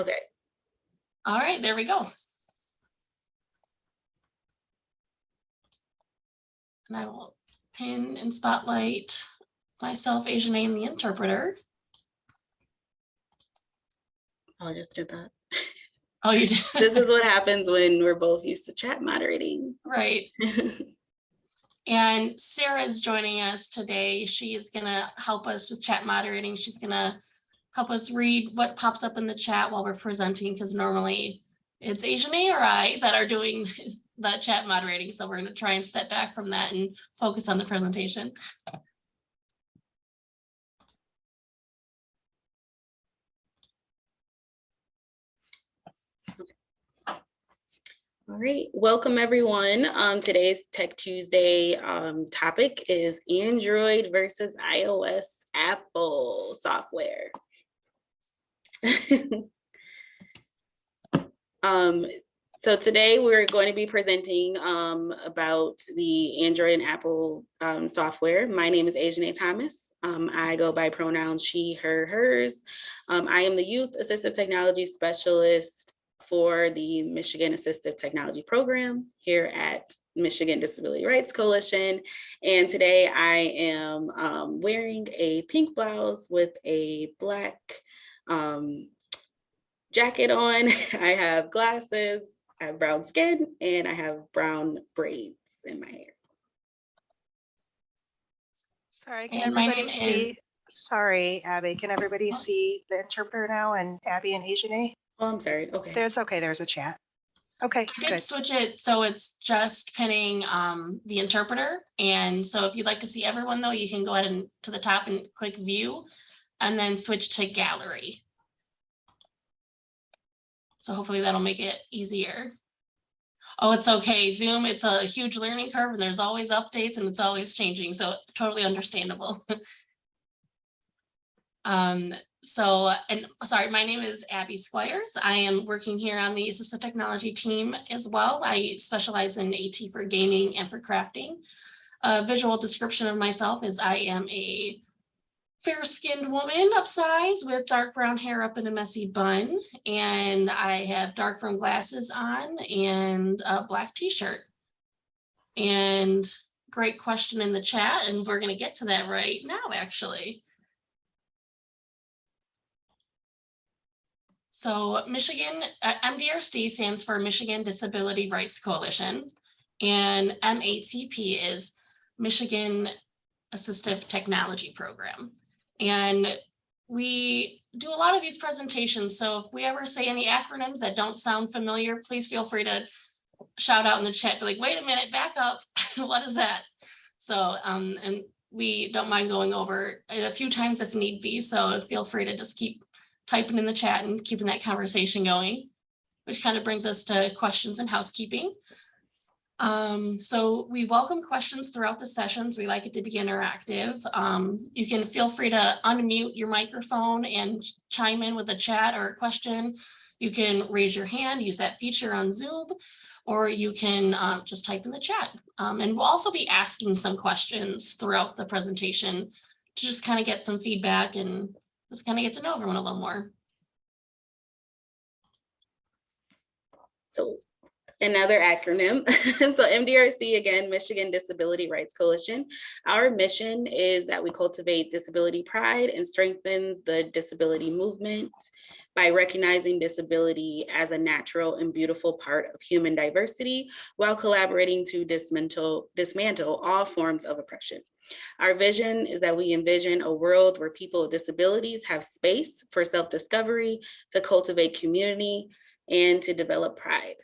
Okay, All right, there we go. And I will pin and spotlight myself, Asian A and the interpreter. Oh, I just did that. Oh, you did, This is what happens when we're both used to chat moderating. right. And Sarah is joining us today. She is gonna help us with chat moderating. She's gonna help us read what pops up in the chat while we're presenting, because normally it's Asian A or I that are doing the chat moderating. So we're gonna try and step back from that and focus on the presentation. All right, welcome everyone. Um, today's Tech Tuesday um, topic is Android versus iOS Apple software. um, so today we're going to be presenting um, about the Android and Apple um, software. My name is Asian Thomas. Um, I go by pronouns she, her, hers. Um, I am the Youth Assistive Technology Specialist for the Michigan Assistive Technology Program here at Michigan Disability Rights Coalition. And today I am um, wearing a pink blouse with a black um, jacket on. I have glasses, I have brown skin, and I have brown braids in my hair. Sorry, And can my everybody name is- see? Sorry, Abby, can everybody see the interpreter now and Abby and Ajane? Oh, I'm sorry, okay. There's, okay, there's a chat. Okay, I did good. switch it, so it's just pinning um the interpreter. And so if you'd like to see everyone though, you can go ahead and to the top and click view and then switch to gallery. So hopefully that'll make it easier. Oh, it's okay. Zoom, it's a huge learning curve and there's always updates and it's always changing, so totally understandable. Um, so, and sorry, my name is Abby Squires. I am working here on the assistive technology team as well. I specialize in AT for gaming and for crafting. A visual description of myself is I am a fair-skinned woman of size with dark brown hair up in a messy bun. And I have dark brown glasses on and a black t-shirt. And great question in the chat, and we're gonna get to that right now, actually. So Michigan, uh, MDRC stands for Michigan Disability Rights Coalition. And MATP is Michigan Assistive Technology Program. And we do a lot of these presentations. So if we ever say any acronyms that don't sound familiar, please feel free to shout out in the chat, be like, wait a minute, back up. What is that? So, um, and we don't mind going over it a few times if need be. So feel free to just keep typing in the chat and keeping that conversation going, which kind of brings us to questions and housekeeping. Um, so we welcome questions throughout the sessions. We like it to be interactive. Um, you can feel free to unmute your microphone and chime in with a chat or a question. You can raise your hand, use that feature on Zoom, or you can uh, just type in the chat. Um, and we'll also be asking some questions throughout the presentation to just kind of get some feedback and just kind of get to know everyone a little more. So another acronym. so MDRC, again, Michigan Disability Rights Coalition. Our mission is that we cultivate disability pride and strengthens the disability movement by recognizing disability as a natural and beautiful part of human diversity while collaborating to dismantle, dismantle all forms of oppression. Our vision is that we envision a world where people with disabilities have space for self-discovery, to cultivate community, and to develop pride.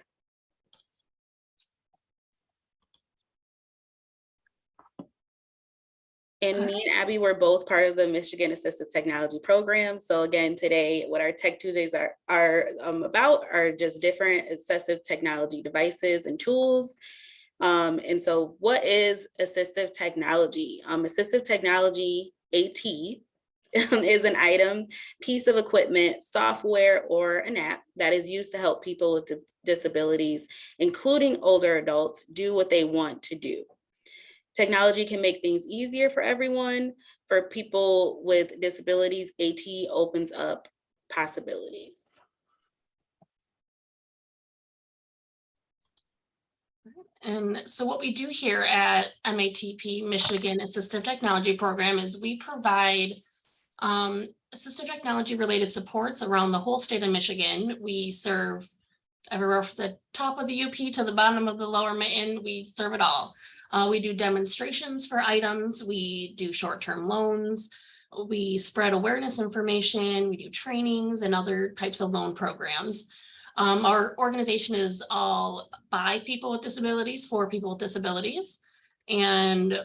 And me and Abby were both part of the Michigan Assistive Technology Program. So again, today, what our Tech Tuesdays are, are um, about are just different assistive technology devices and tools. Um, and so what is assistive technology? Um, assistive technology, AT, is an item, piece of equipment, software, or an app that is used to help people with disabilities, including older adults, do what they want to do. Technology can make things easier for everyone. For people with disabilities, AT opens up possibilities. And so what we do here at MATP Michigan Assistive Technology Program is we provide um, assistive technology related supports around the whole state of Michigan. We serve everywhere from the top of the UP to the bottom of the lower mitten, we serve it all. Uh, we do demonstrations for items. We do short-term loans. We spread awareness information. We do trainings and other types of loan programs. Um, our organization is all by people with disabilities for people with disabilities. And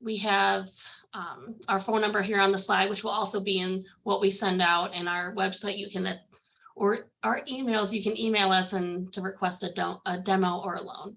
we have um, our phone number here on the slide, which will also be in what we send out and our website. You can, or our emails, you can email us and to request a, a demo or a loan.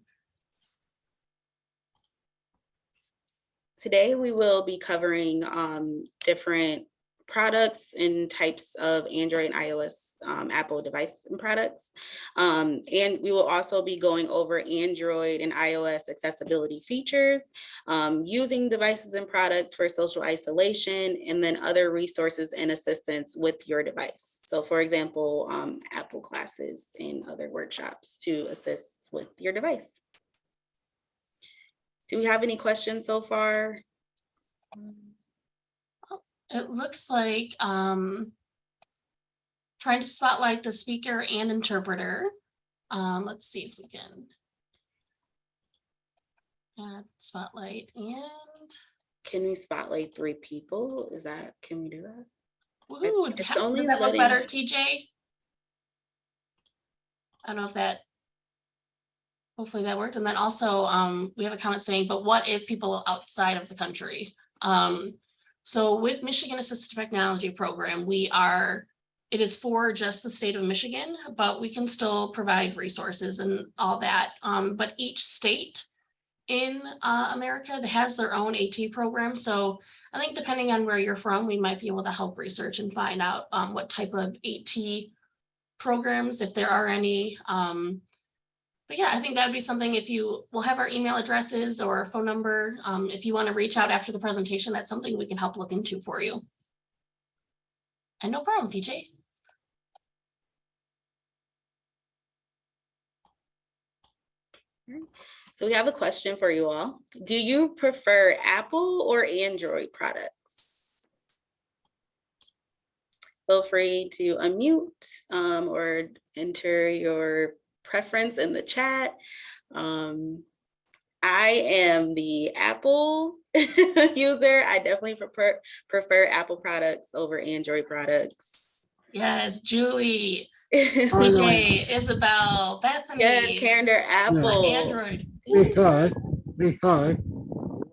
Today, we will be covering um, different products and types of Android and iOS um, Apple device and products. Um, and we will also be going over Android and iOS accessibility features, um, using devices and products for social isolation, and then other resources and assistance with your device. So for example, um, Apple classes and other workshops to assist with your device. Do we have any questions so far? It looks like um, trying to spotlight the speaker and interpreter. Um, let's see if we can add spotlight and Can we spotlight three people? Is that, can we do that? Ooh, it's only does that look better, TJ? I don't know if that. Hopefully that worked. And then also, um, we have a comment saying, but what if people outside of the country? Um, so with Michigan Assistive Technology Program, we are, it is for just the state of Michigan, but we can still provide resources and all that. Um, but each state in uh, America that has their own AT program. So I think depending on where you're from, we might be able to help research and find out um, what type of AT programs, if there are any. But yeah, I think that would be something if you, we'll have our email addresses or phone number. Um, if you want to reach out after the presentation, that's something we can help look into for you. And no problem, DJ. So we have a question for you all. Do you prefer Apple or Android products? Feel free to unmute um, or enter your preference in the chat. Um, I am the Apple user. I definitely prefer prefer Apple products over Android products. Yes, Julie, yes, I know. DJ, Isabel, Bethany. Karen, they're on Apple. Android. Because, because.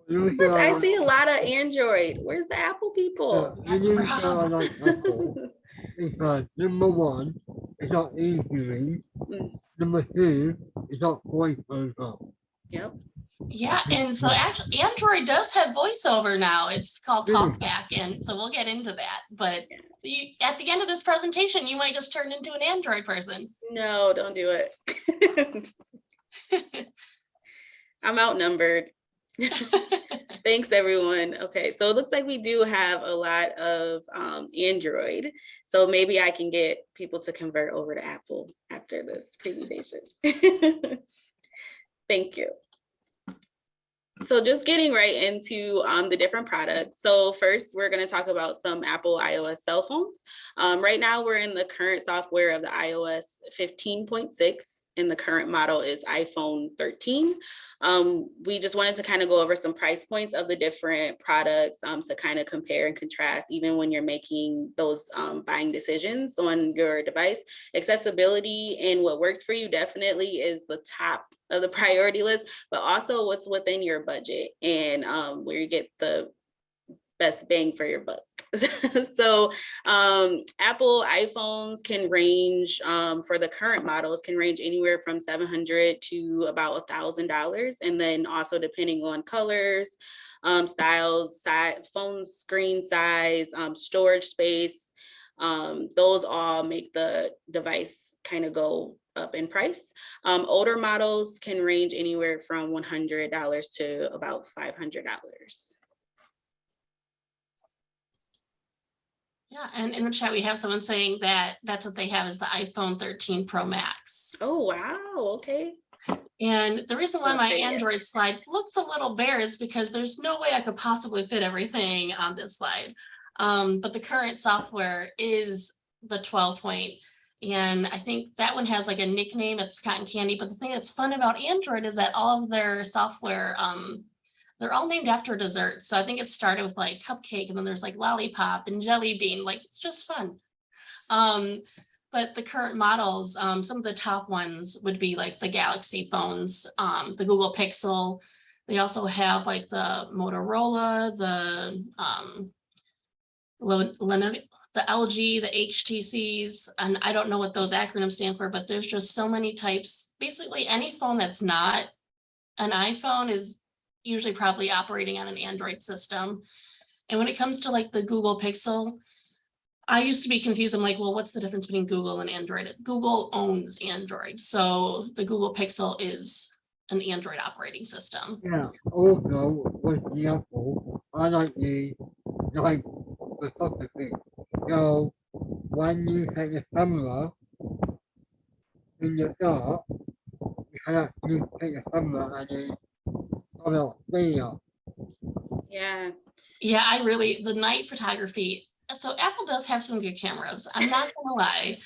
I see a lot of Android. Where's the Apple people? you That's didn't right. like Apple, Because number one, it's not easy. Mm. Number two, it's not voiceover. Yep. Yeah, and so actually Android does have voiceover now. It's called TalkBack, and so we'll get into that. But so you, at the end of this presentation, you might just turn into an Android person. No, don't do it. I'm outnumbered. Thanks, everyone. Okay, so it looks like we do have a lot of um, Android. So maybe I can get people to convert over to Apple after this presentation. Thank you. So just getting right into um, the different products. So first, we're going to talk about some Apple iOS cell phones. Um, right now, we're in the current software of the iOS 15.6 and the current model is iPhone 13. Um, we just wanted to kind of go over some price points of the different products um, to kind of compare and contrast, even when you're making those um, buying decisions on your device. Accessibility and what works for you definitely is the top of the priority list, but also what's within your budget and um, where you get the best bang for your buck. so um, Apple iPhones can range um, for the current models can range anywhere from 700 to about a thousand dollars. And then also depending on colors, um, styles, phone screen size, um, storage space, um, those all make the device kind of go up in price. Um, older models can range anywhere from $100 to about $500. Yeah, and in the chat, we have someone saying that that's what they have is the iPhone 13 Pro Max. Oh, wow, okay. And the reason why my. Android slide looks a little bare is because there's no way I could possibly fit everything on this slide. Um, but the current software is the twelve point. And I think that one has like a nickname, it's cotton candy, but the thing that's fun about Android is that all of their software, um, they're all named after desserts. So I think it started with like cupcake and then there's like lollipop and jelly bean, like it's just fun. Um, but the current models, um, some of the top ones would be like the Galaxy phones, um, the Google Pixel. They also have like the Motorola, the, um, the LG, the HTCs, and I don't know what those acronyms stand for, but there's just so many types. Basically, any phone that's not an iPhone is usually probably operating on an Android system. And when it comes to like the Google Pixel, I used to be confused. I'm like, well, what's the difference between Google and Android? Google owns Android. So the Google Pixel is an Android operating system. Yeah, oh, also with the Apple, I like the, like, photography. So when you take a camera in the dark, you can actually take a camera and you come out video. Yeah, Yeah, I really, the night photography, so Apple does have some good cameras. I'm not gonna lie.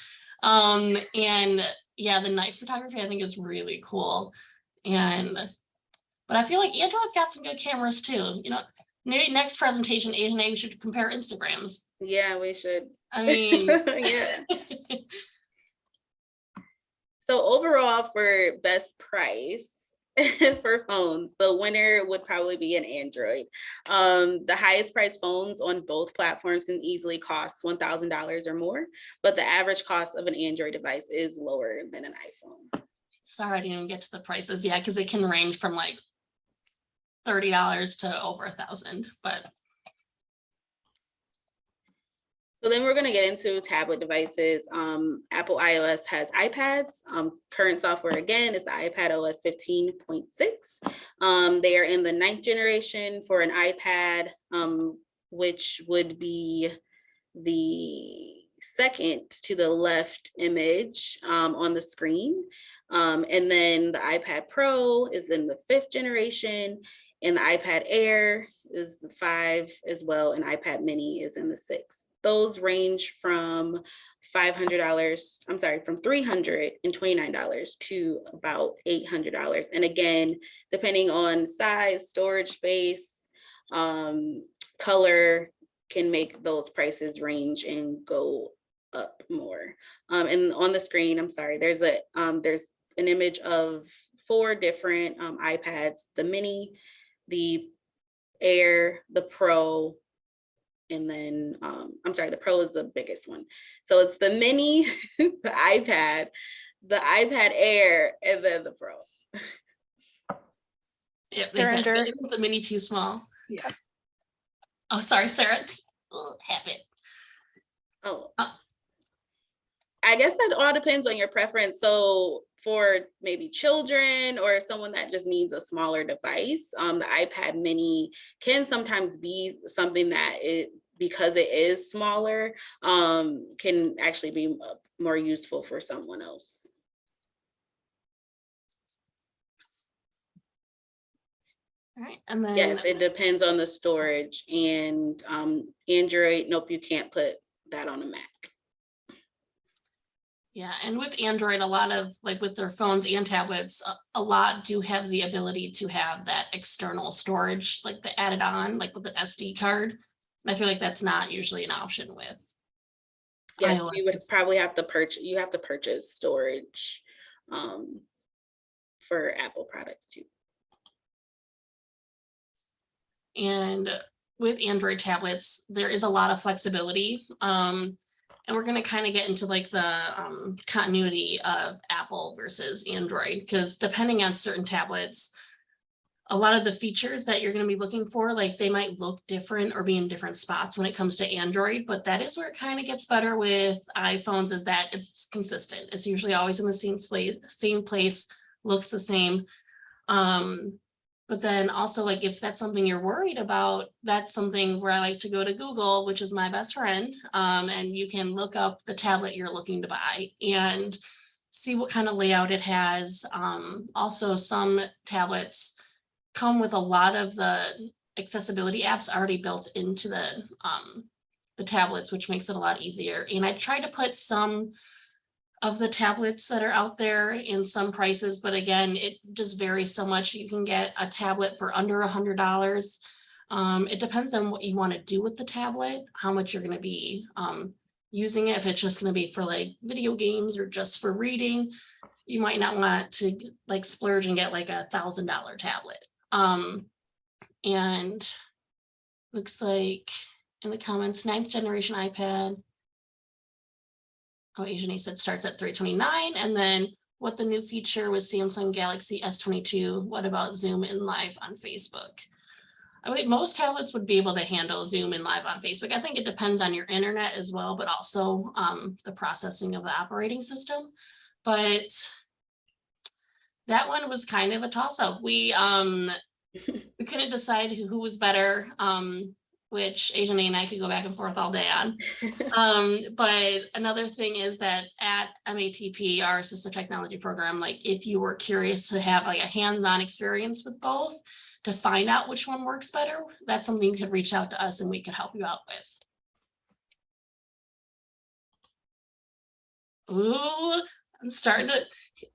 Um, and yeah, the night photography I think is really cool. And, but I feel like Android's got some good cameras too, you know, maybe next presentation, Asian A, we should compare Instagrams. yeah, we should. I mean. Yeah. So overall for best price for phones, the winner would probably be an Android. Um, the highest priced phones on both platforms can easily cost one thousand dollars or more, but the average cost of an Android device is lower than an iPhone. Sorry, I didn't even get to the prices. yet because it can range from like thirty dollars to over a thousand, but So then we're gonna get into tablet devices. Um, Apple iOS has iPads. Um, current software again is the iPad OS fifteen point six. Um, they are in the ninth generation for an iPad, um, which would be the second to the left image um, on the screen. Um, and then the iPad Pro is in the fifth generation and the iPad Air is the five as well, and iPad Mini is in the sixth. Those range from five hundred dollars, I'm sorry, from three hundred and twenty-nine dollars to about eight hundred dollars. And again, depending on size, storage space, um, color, can make those prices range and go up more. Um, and on the screen, I'm sorry, there's a um, there's an image of four different um, iPads, the mini, the Air, the Pro, and then um, I'm sorry, the Pro is the biggest one. So it's the mini, the iPad, the iPad Air, and then the Pro. yeah, they said, under- "Isn't the mini too small. Yeah. Oh, sorry, Sarah. Ugh, Have it. Oh. Uh. I guess that all depends on your preference. So for maybe children or someone that just needs a smaller device, um, the iPad mini can sometimes be something that it, because it is smaller, um, can actually be more useful for someone else. All right, and then. Yes, it depends on the storage and um, Android, nope, you can't put that on a Mac. Yeah, and with Android, a lot of, like with their phones and tablets, a- a lot do have the ability to have that external storage, like the added on, like with an SD card. I feel like that's not usually an option with. Yes, iOS you would probably have to purchase, you have to purchase storage um, for Apple products too. And with Android tablets, there is a lot of flexibility. Um, and we're gonna kind of get into like the um, continuity of Apple versus Android, because depending on certain tablets, a lot of the features that you're gonna be looking for, like they might look different or be in different spots when it comes to Android, but that is where it kind of gets better with iPhones is that it's consistent. It's usually always in the same place, same place, looks the same. Um, but then also like if that's something you're worried about, that's something where I like to go to Google, which is my best friend. Um, and you can look up the tablet you're looking to buy and see what kind of layout it has. Um, also, some tablets come with a lot of the accessibility apps already built into the um, the tablets, which makes it a lot easier. And I try to put some of the tablets that are out there in some prices, but again, it just varies so much. You can get a tablet for under a hundred dollars. Um, it depends on what you want to do with the tablet, how much you're going to be um, using it. If it's just going to be for like video games or just for reading, you might not want to like splurge and get like a thousand dollar tablet. Um, and looks like in the comments, ninth generation iPad. Oh, Asian said starts at three twenty-nine, and then what the new feature was Samsung Galaxy S twenty-two. What about Zoom in live on Facebook? I think most tablets would be able to handle Zoom in live on Facebook. I think it depends on your internet as well, but also um, the processing of the operating system. But that one was kind of a toss-up. We um, we couldn't decide who, who was better. Um, which Asian and I could go back and forth all day on. Um, but another thing is that at MATP, our assistive technology program, like if you were curious to have like a hands-on experience with both to find out which one works better, that's something you could reach out to us and we could help you out with. Ooh, I'm starting to,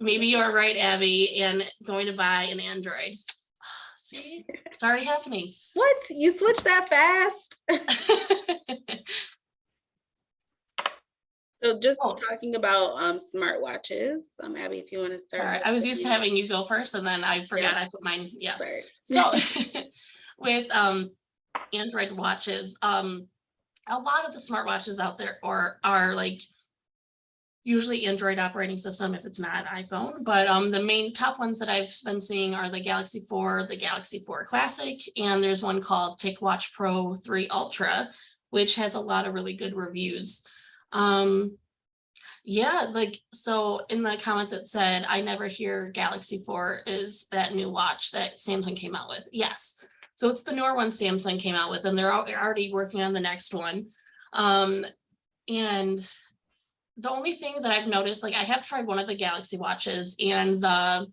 maybe you're right, Abby, and going to buy an Android. See, it's already happening. What? You switched that fast? So just Oh. talking about um smartwatches, um Abby, if you want to start. All right, I was used to having you go first and then I forgot I put mine, yeah. Sorry. So with um Android watches, um a lot of the smartwatches out there are are like usually Android operating system if it's not iPhone, but um the main top ones that I've been seeing are the Galaxy 4, the Galaxy 4 Classic, and there's one called TicWatch Pro 3 Ultra, which has a lot of really good reviews. Um yeah, like, so in the comments it said, I never hear Galaxy 4 is that new watch that Samsung came out with. Yes. So it's the newer one Samsung came out with, and they're already working on the next one. Um, and the only thing that I've noticed, like I have tried one of the Galaxy watches and the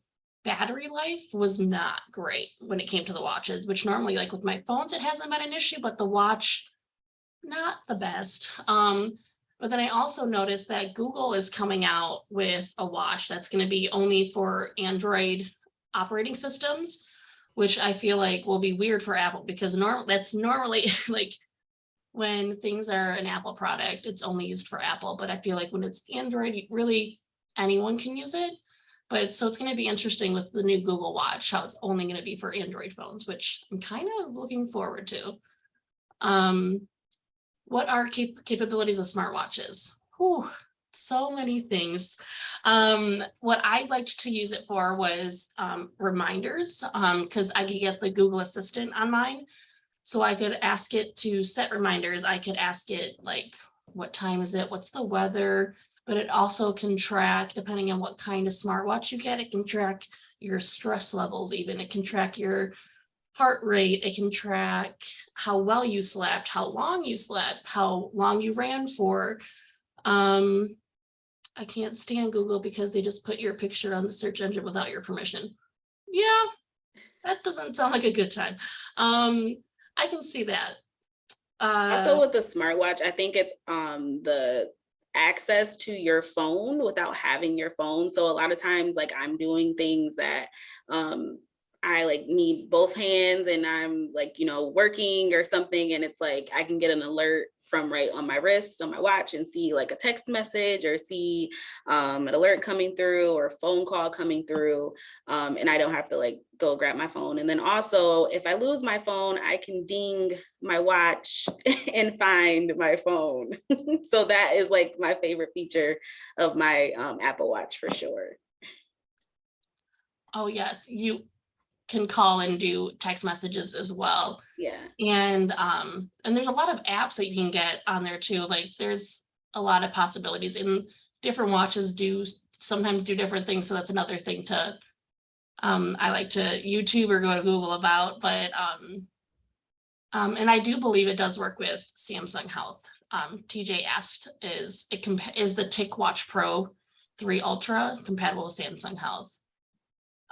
battery life was not great when it came to the watches, which normally like with my phones, it hasn't been an issue, but the watch, not the best. Um, but then I also noticed that Google is coming out with a watch that's going to be only for Android operating systems, which I feel like will be weird for Apple because norm that's normally like when things are an Apple product, it's only used for Apple. But I feel like when it's Android, really anyone can use it. But so it's going to be interesting with the new Google Watch, how it's only going to be for Android phones, which I'm kind of looking forward to. Um, what are cap- capabilities of smartwatches? Whew, so many things. Um, what I liked to use it for was um, reminders, because I could get the Google Assistant on mine. So I could ask it to set reminders. I could ask it like, what time is it? What's the weather? But it also can track, depending on what kind of smartwatch you get, it can track your stress levels even. It can track your heart rate. It can track how well you slept, how long you slept, how long you ran for. Um, I can't stand Google because they just put your picture on the search engine without your permission. Yeah, that doesn't sound like a good time. Um, I can see that. Also Uh, with the smartwatch, I think it's um the access to your phone without having your phone. So a lot of times like I'm doing things that um I like need both hands and I'm like, you know, working or something and it's like I can get an alert from right on my wrist on my watch and see like a text message or see um, an alert coming through or a phone call coming through um, and I don't have to like go grab my phone. And then also if I lose my phone, I can ding my watch and find my phone. so that is like my favorite feature of my um, Apple Watch for sure. oh, yes, you can call and do text messages as well. Yeah. And um, and there's a lot of apps that you can get on there too. Like there's a lot of possibilities and different watches do sometimes do different things. So that's another thing to um, I like to YouTube or go to Google about, but um, um, and I do believe it does work with Samsung Health. Um, TJ asked, is it is the TicWatch Pro three Ultra compatible with Samsung Health.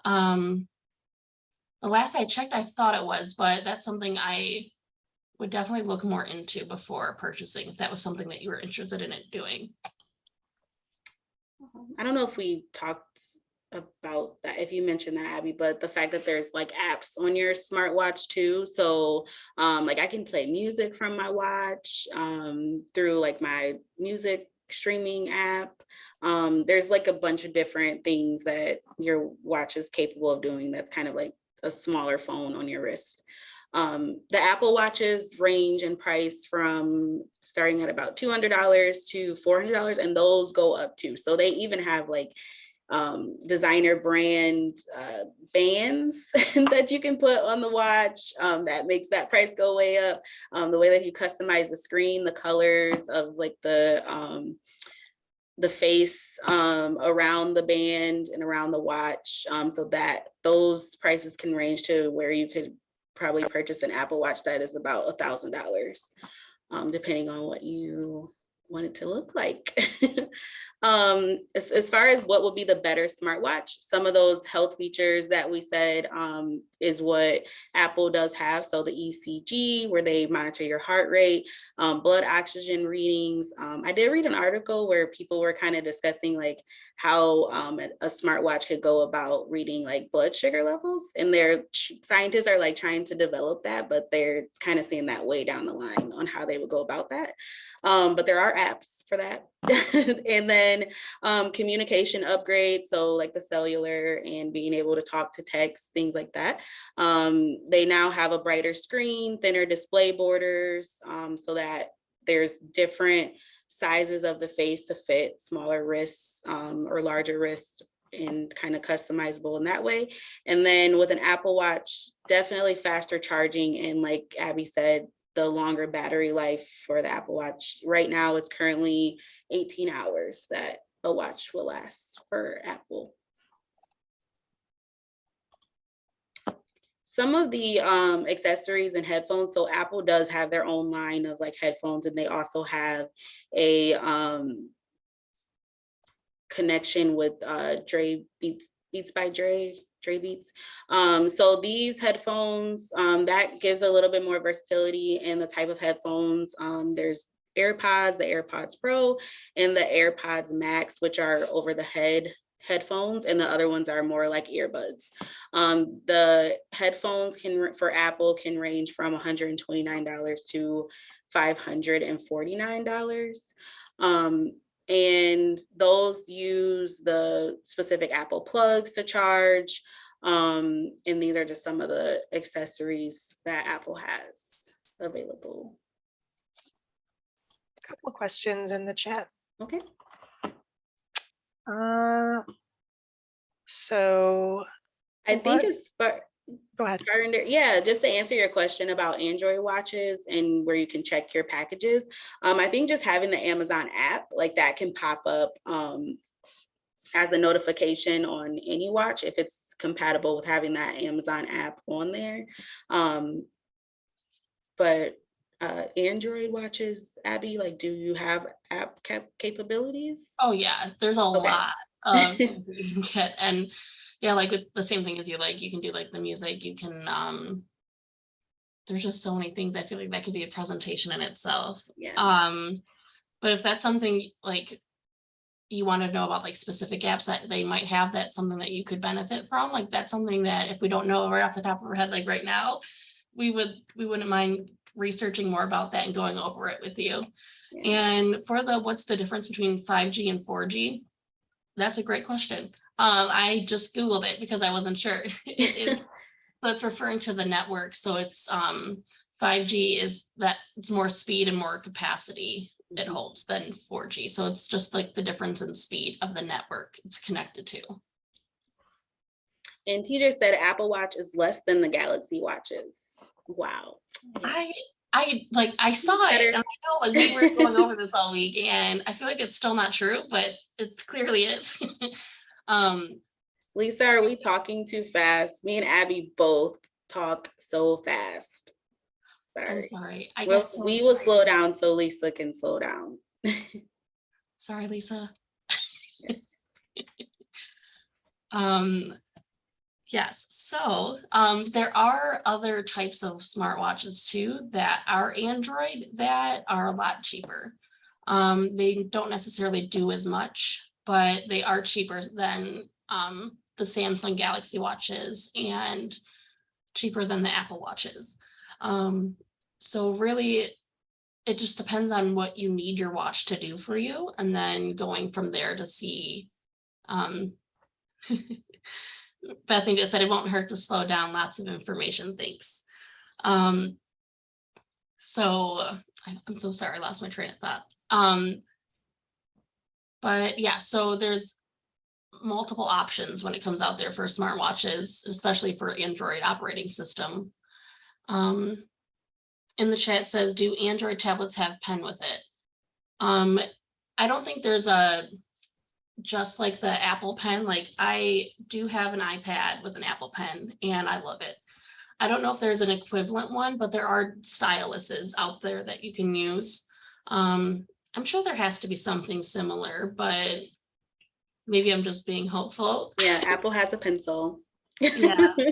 Um, the last I checked, I thought it was, but that's something I would definitely look more into before purchasing, if that was something that you were interested in it doing. I don't know if we talked about that, if you mentioned that, Abby, but the fact that there's like apps on your smartwatch too. So um, like I can play music from my watch um, through like my music streaming app. Um, there's like a bunch of different things that your watch is capable of doing that's kind of like a smaller phone on your wrist. Um, the Apple watches range in price from starting at about $200 to $400 and those go up too. So they even have like um, designer brand uh, bands that you can put on the watch um, that makes that price go way up. Um, the way that you customize the screen, the colors of like the um, the face um, around the band and around the watch um, so that those prices can range to where you could probably purchase an Apple Watch that is about a thousand dollars, um, depending on what you want it to look like. um, as, as far as what would be the better smartwatch, some of those health features that we said um, is what Apple does have. So the ECG, where they monitor your heart rate, um, blood oxygen readings. Um, I did read an article where people were kind of discussing like how um, a smartwatch could go about reading like blood sugar levels. And their scientists are like trying to develop that, but they're kind of seeing that way down the line on how they would go about that. Um, but there are apps for that. and then um, communication upgrades, so like the cellular and being able to talk to text, things like that. Um, they now have a brighter screen, thinner display borders, um, so that there's different sizes of the face to fit smaller wrists um, or larger wrists and kind of customizable in that way. And then with an Apple Watch, definitely faster charging and like Abby said, the longer battery life for the Apple Watch. Right now, it's currently 18 hours that a watch will last for Apple. Some of the um, accessories and headphones, so Apple does have their own line of like headphones and they also have a um, connection with uh, Dre Beats, Beats by Dre, Dre Beats. Um, so these headphones, um, that gives a little bit more versatility in the type of headphones. Um, there's AirPods, the AirPods Pro, and the AirPods Max, which are over the head headphones, and the other ones are more like earbuds. Um, the headphones can for Apple can range from $129 to $549. Um, and those use the specific Apple plugs to charge. Um, and these are just some of the accessories that Apple has available. A couple of questions in the chat. Okay. Uh, So, I think What? it's for, go ahead. Yeah, just to answer your question about Android watches and where you can check your packages. Um, I think just having the Amazon app like that can pop up um, as a notification on any watch if it's compatible with having that Amazon app on there. Um, but uh, Android watches, Abby, like, do you have app cap capabilities? Oh, yeah, there's a Okay. lot of things that you can get and yeah, like with the same thing as you like, you can do like the music, you can um. There's just so many things. I feel like that could be a presentation in itself. Yeah. Um, but if that's something like you want to know about like specific apps that they might have, that's something that you could benefit from, like that's something that if we don't know right off the top of our head, like right now, we would, we wouldn't mind researching more about that and going over it with you. Yeah. And for the, what's the difference between five G and four G? That's a great question. Um, I just Googled it because I wasn't sure. It- it- So it's referring to the network, so it's um five G is that it's more speed and more capacity it holds than four G. So it's just like the difference in speed of the network it's connected to. And TJ said Apple Watch is less than the Galaxy watches. Wow. I I like I saw it and I know like we were going over this all week and I feel like it's still not true, but it clearly is. Um, Lisa, are we talking too fast? Me and Abby both talk so fast. I'm Sorry. sorry. I We'll- so We will slow down so Lisa can slow down. Sorry, Lisa. Um, yes, so, um, there are other types of smartwatches too that are Android that are a lot cheaper. Um, they don't necessarily do as much, but they are cheaper than, um, the Samsung Galaxy watches and cheaper than the Apple watches. Um, so really, it just depends on what you need your watch to do for you and then going from there to see um Bethany just said it won't hurt to slow down lots of information thanks. Um so i'm so sorry i lost my train of thought. Um but yeah so there's multiple options when it comes out there for smartwatches especially for android operating system. Um in the chat says, do Android tablets have pen with it? Um, I don't think there's a, just like the Apple pen, like I do have an iPad with an Apple pen and I love it. I don't know if there's an equivalent one, but there are styluses out there that you can use. Um, I'm sure there has to be something similar, but maybe I'm just being hopeful. Yeah, Apple has a pencil. Yeah.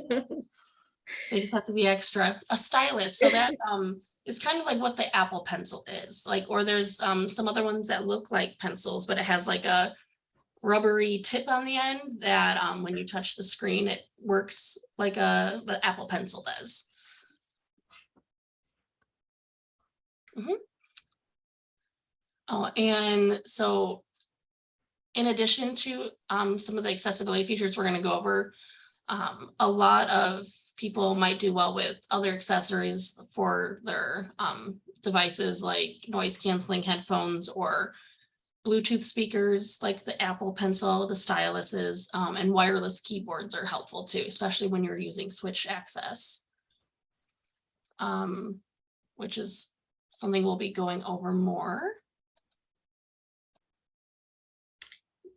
They just have to be extra, a stylus, so that um is kind of like what the Apple pencil is, like, or there's um some other ones that look like pencils, but it has like a rubbery tip on the end that um when you touch the screen, it works like a the Apple pencil does. Mhm. Oh, and so in addition to um some of the accessibility features we're gonna go over, um, a lot of people might do well with other accessories for their um, devices like noise canceling headphones or Bluetooth speakers like the Apple Pencil, the styluses, um, and wireless keyboards are helpful too, especially when you're using switch access. Um, which is something we'll be going over more.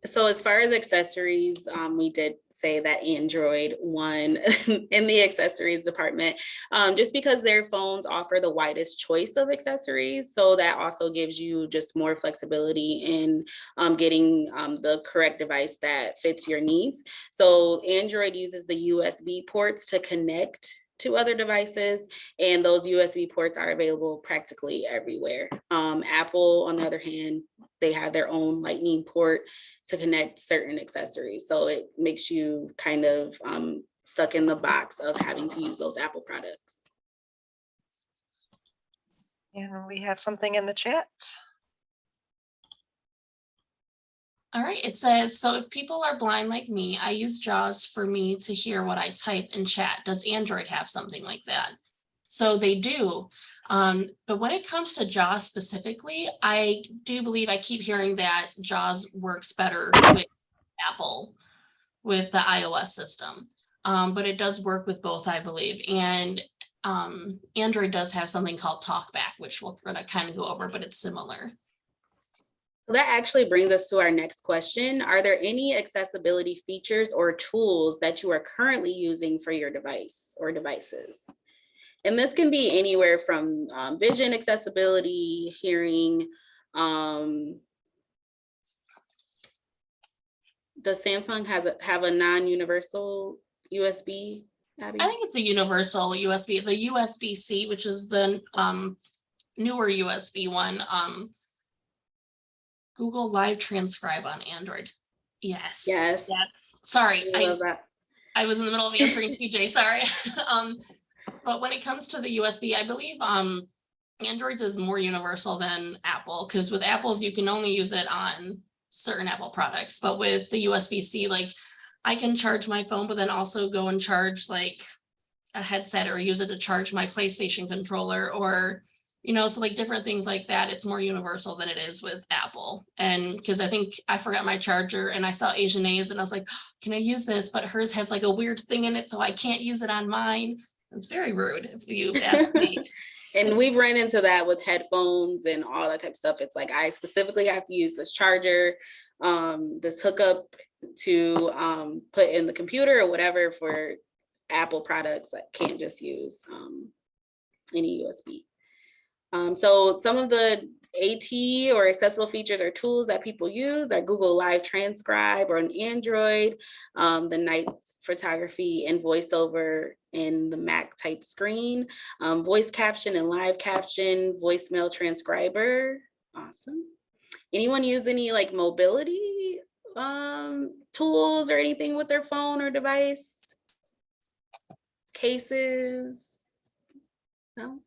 So as far as accessories, um, we did say that Android won in the accessories department, um, just because their phones offer the widest choice of accessories. So that also gives you just more flexibility in um, getting um, the correct device that fits your needs. So Android uses the USB ports to connect to other devices and those USB ports are available practically everywhere. Um, Apple, on the other hand, they have their own lightning port to connect certain accessories. So it makes you kind of um, stuck in the box of having to use those Apple products. And we have something in the chat. All right, it says, so if people are blind like me, I use JAWS for me to hear what I type in chat. Does Android have something like that? So they do. Um, but when it comes to JAWS specifically, I do believe I keep hearing that JAWS works better with Apple with the iOS system. Um, but it does work with both, I believe. And um, Android does have something called TalkBack, which we're going to kind of go over, but it's similar. So that actually brings us to our next question. Are there any accessibility features or tools that you are currently using for your device or devices? And this can be anywhere from um, vision accessibility, hearing. Um, does Samsung has a, have a non-universal USB? Abby? I think it's a universal USB, the USB-C, which is the um newer USB one. Um Google Live Transcribe on Android. Yes. Yes. Yes. Sorry, I I. I was in the middle of answering TJ, sorry. Um, but when it comes to the USB, I believe um Androids is more universal than Apple, because with Apples, you can only use it on certain Apple products, but with the USB-C, like I can charge my phone, but then also go and charge like a headset or use it to charge my PlayStation controller or, you know, so like different things like that. It's more universal than it is with Apple. And because I think I forgot my charger and I saw Asian A's and I was like, can I use this? But hers has like a weird thing in it, so I can't use it on mine. It's very rude if you ask me. And we've run into that with headphones and all that type of stuff. It's like I specifically have to use this charger, um, this hookup to um, put in the computer or whatever for Apple products. I can't just use um, any USB. Um, so some of the AT or accessible features or tools that people use are Google Live Transcribe or an Android, um, the night photography and voiceover in the Mac type screen, um, voice caption and live caption, voicemail transcriber. Awesome. Anyone use any like mobility um, tools or anything with their phone or device? Cases? No?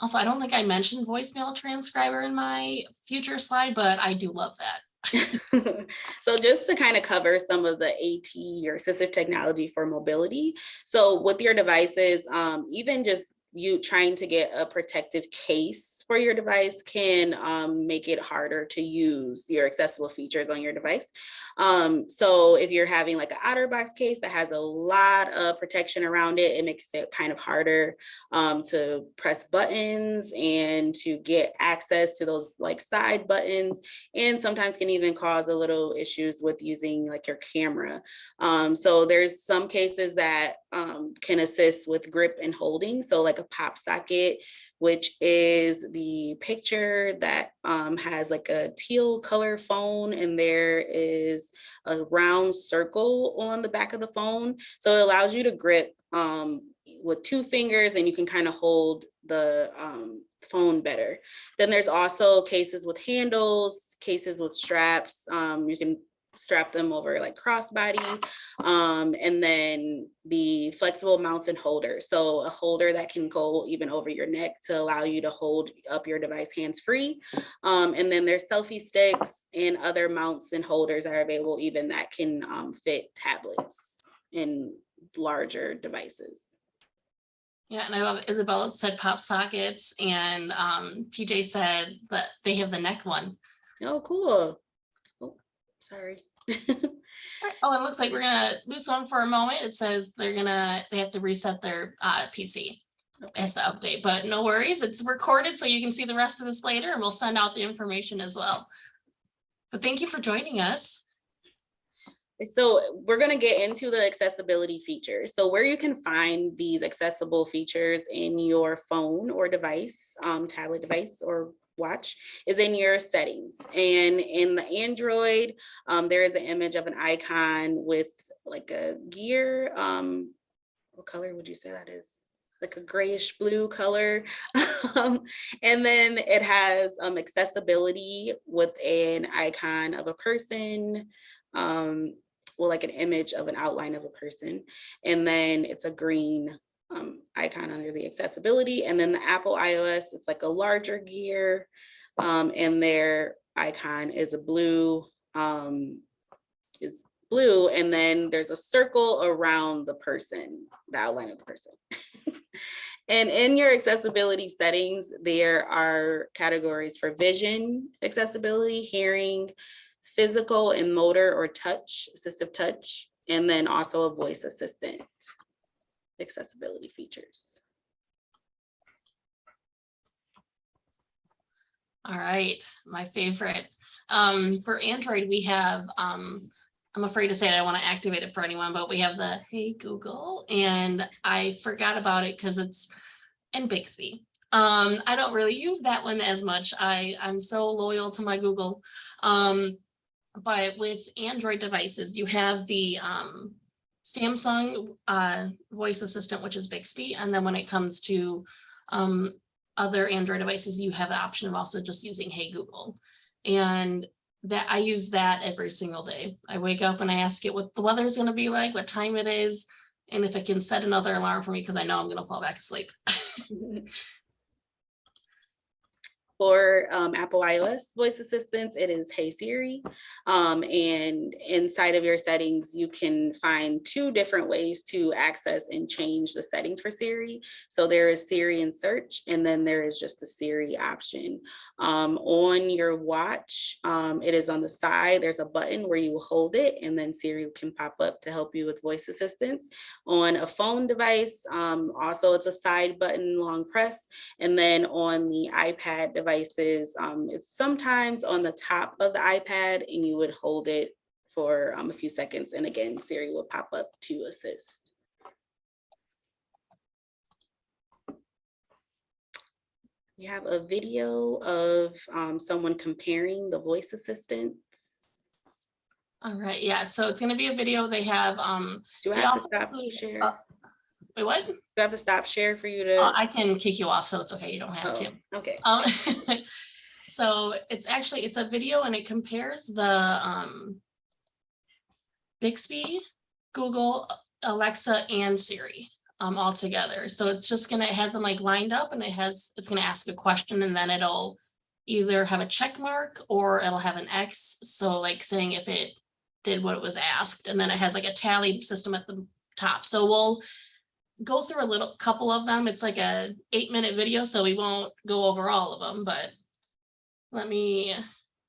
Also, I don't think I mentioned voicemail transcriber in my future slide, but I do love that. so just to kind of cover some of the AT or assistive technology for mobility. So with your devices, um, even just you trying to get a protective case for your device can um, make it harder to use your accessible features on your device. Um, so if you're having like an OtterBox case that has a lot of protection around it, it makes it kind of harder um, to press buttons and to get access to those like side buttons and sometimes can even cause a little issues with using like your camera. Um, so there's some cases that um, can assist with grip and holding. So like a pop socket which is the picture that um, has like a teal color phone and there is a round circle on the back of the phone. So it allows you to grip um, with two fingers and you can kind of hold the um, phone better. Then there's also cases with handles, cases with straps. Um, you can strap them over like crossbody. Um, and then the flexible mounts and holders. So a holder that can go even over your neck to allow you to hold up your device hands-free. Um, and then there's selfie sticks and other mounts and holders are available even that can um, fit tablets and larger devices. Yeah, and I love Isabella said pop sockets and um, TJ said that they have the neck one. Oh, cool. Oh, sorry. Oh, it looks like we're gonna lose one for a moment. It says they're gonna, they have to reset their uh PC. As the update, but no worries, it's recorded so you can see the rest of this later and we'll send out the information as well. But thank you for joining us. So we're going to get into the accessibility features. So where you can find these accessible features in your phone or device, um, tablet device or watch is in your settings. And in the Android, um, there is an image of an icon with like a gear. Um, what color would you say that is? like a grayish blue color. um, and then it has um, accessibility with an icon of a person, um, well, like an image of an outline of a person. And then it's a green um, icon under the accessibility. And then the Apple iOS, it's like a larger gear um, and their icon is a blue, um, is blue. And then there's a circle around the person, the outline of the person. and in your accessibility settings, there are categories for vision accessibility, hearing, physical and motor or touch, assistive touch, and then also a voice assistant accessibility features. All right, my favorite. Um, for Android, we have, um, I'm afraid to say it, I don't want to activate it for anyone, but we have the Hey Google, and I forgot about it because it's in Bixby. Um, I don't really use that one as much. I, I'm so loyal to my Google. Um, but with Android devices, you have the um, Samsung uh, voice assistant, which is Bixby. And then when it comes to um, other Android devices, you have the option of also just using Hey Google. And that I use that every single day. I wake up and I ask it what the weather is going to be like, what time it is, and if it can set another alarm for me because I know I'm going to fall back asleep. For um, Apple iOS voice assistants, it is Hey Siri. Um, and inside of your settings, you can find two different ways to access and change the settings for Siri. So there is Siri and search, and then there is just the Siri option. Um, on your watch, um, it is on the side, there's a button where you hold it, and then Siri can pop up to help you with voice assistance. On a phone device, um, also it's a side button, long press, and then on the iPad device, devices, um, it's sometimes on the top of the iPad and you would hold it for um, a few seconds. And again, Siri will pop up to assist. We have a video of um, someone comparing the voice assistants. All right, yeah, so it's gonna be a video. They have, um, Do I have to stop include, share? uh, wait, what? I have to stop share for you Uh, to? I can kick you off, so it's okay. You don't have to. Oh, Okay, Um, so it's actually, it's a video and it compares the, um, Bixby, Google, Alexa and Siri, um, all together. So it's just gonna, it has them like lined up and it has, it's gonna ask a question and then it'll either have a check mark or it'll have an X. So like saying if it did what it was asked, and then it has like a tally system at the top. So we'll go through a little couple of them. It's like a eight minute video, so we won't go over all of them, but let me